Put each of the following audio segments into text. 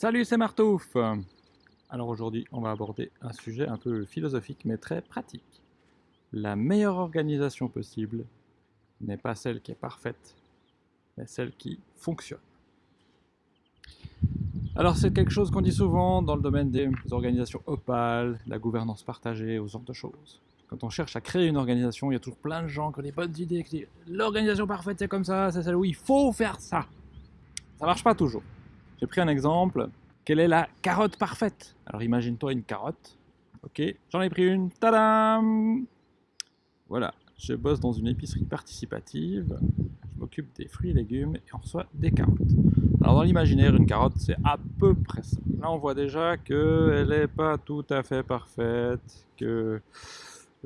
Salut, c'est Martouf Alors aujourd'hui, on va aborder un sujet un peu philosophique, mais très pratique. La meilleure organisation possible n'est pas celle qui est parfaite, mais celle qui fonctionne. Alors c'est quelque chose qu'on dit souvent dans le domaine des organisations opales, la gouvernance partagée, aux genre de choses. Quand on cherche à créer une organisation, il y a toujours plein de gens qui ont des bonnes idées, qui disent l'organisation parfaite c'est comme ça, c'est celle où il faut faire ça. Ça marche pas toujours. J'ai pris un exemple. Quelle est la carotte parfaite? Alors imagine-toi une carotte. Ok, j'en ai pris une. Tadam Voilà, je bosse dans une épicerie participative. Je m'occupe des fruits et légumes et on reçoit des carottes. Alors dans l'imaginaire, une carotte, c'est à peu près ça. Là, on voit déjà qu'elle n'est pas tout à fait parfaite, que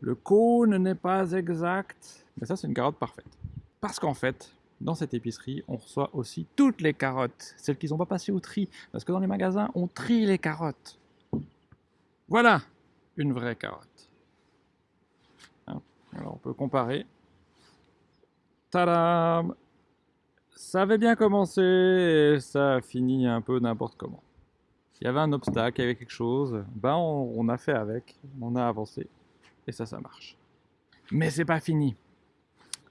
le cône n'est pas exact. Mais ça, c'est une carotte parfaite. Parce qu'en fait, dans cette épicerie, on reçoit aussi toutes les carottes, celles qui n'ont pas passé au tri, parce que dans les magasins, on trie les carottes. Voilà une vraie carotte. Hein, alors on peut comparer. Tadam Ça avait bien commencé ça a fini un peu n'importe comment. Il y avait un obstacle, il y avait quelque chose, ben on, on a fait avec, on a avancé, et ça, ça marche. Mais c'est pas fini.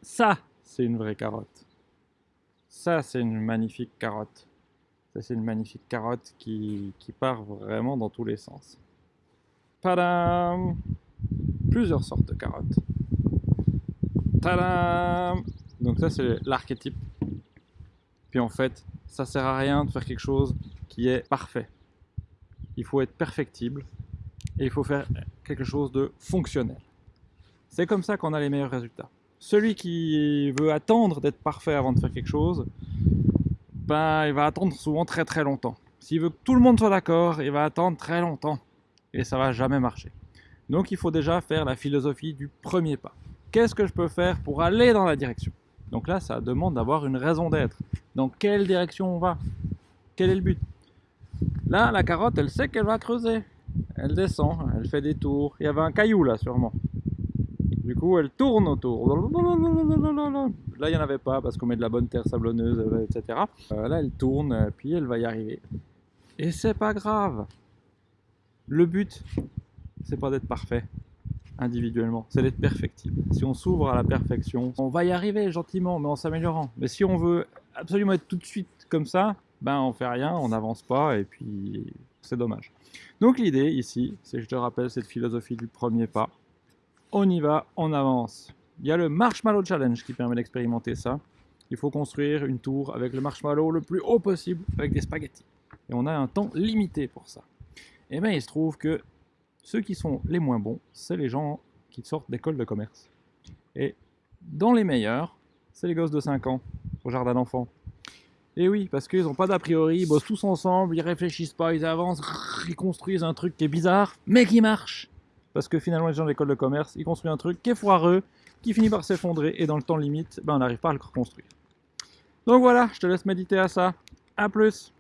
Ça, c'est une vraie carotte. Ça, c'est une magnifique carotte. Ça, c'est une magnifique carotte qui, part vraiment dans tous les sens. Tadam Plusieurs sortes de carottes. Tadam Donc ça, c'est l'archétype. Puis en fait, ça sert à rien de faire quelque chose qui est parfait. Il faut être perfectible et il faut faire quelque chose de fonctionnel. C'est comme ça qu'on a les meilleurs résultats. Celui qui veut attendre d'être parfait avant de faire quelque chose, ben, il va attendre souvent très très longtemps. S'il veut que tout le monde soit d'accord, il va attendre très longtemps. Et ça va jamais marcher. Donc il faut déjà faire la philosophie du premier pas. Qu'est-ce que je peux faire pour aller dans la direction? Donc là, ça demande d'avoir une raison d'être. Dans quelle direction on va? Quel est le but? Là, la carotte, elle sait qu'elle va creuser. Elle descend, elle fait des tours. Il y avait un caillou là, sûrement. Du coup, elle tourne autour. Là, il n'y en avait pas parce qu'on met de la bonne terre sablonneuse, etc. Euh, là, elle tourne, puis elle va y arriver. Et c'est pas grave. Le but, c'est pas d'être parfait individuellement, c'est d'être perfectible. Si on s'ouvre à la perfection, on va y arriver gentiment, mais en s'améliorant. Mais si on veut absolument être tout de suite comme ça, ben on fait rien, on n'avance pas, et puis c'est dommage. Donc l'idée ici, c'est je te rappelle cette philosophie du premier pas on y va, on avance. Il y a le Marshmallow Challenge qui permet d'expérimenter ça. Il faut construire une tour avec le marshmallow le plus haut possible avec des spaghettis. Et on a un temps limité pour ça. Et bien il se trouve que ceux qui sont les moins bons, c'est les gens qui sortent d'école de commerce. Et dans les meilleurs, c'est les gosses de 5 ans au jardin d'enfants. Et oui, parce qu'ils n'ont pas d'a priori, ils bossent tous ensemble, ils réfléchissent pas, ils avancent, ils construisent un truc qui est bizarre, mais qui marche. Parce que finalement, les gens de l'école de commerce, ils construisent un truc qui est foireux, qui finit par s'effondrer, et dans le temps limite, ben, on n'arrive pas à le reconstruire. Donc voilà, je te laisse méditer à ça. A plus